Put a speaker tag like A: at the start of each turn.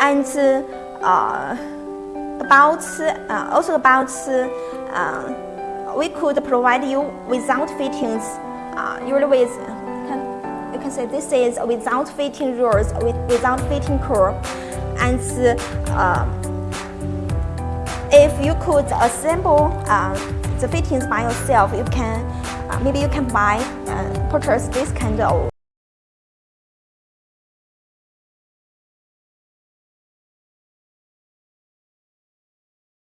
A: And uh, about uh, also about uh, we could provide you without fittings, usually with can, you can say this is without fitting rules, with, without fitting core, and uh, if you could assemble uh, the fittings by yourself, you can maybe you can buy uh, purchase this kind of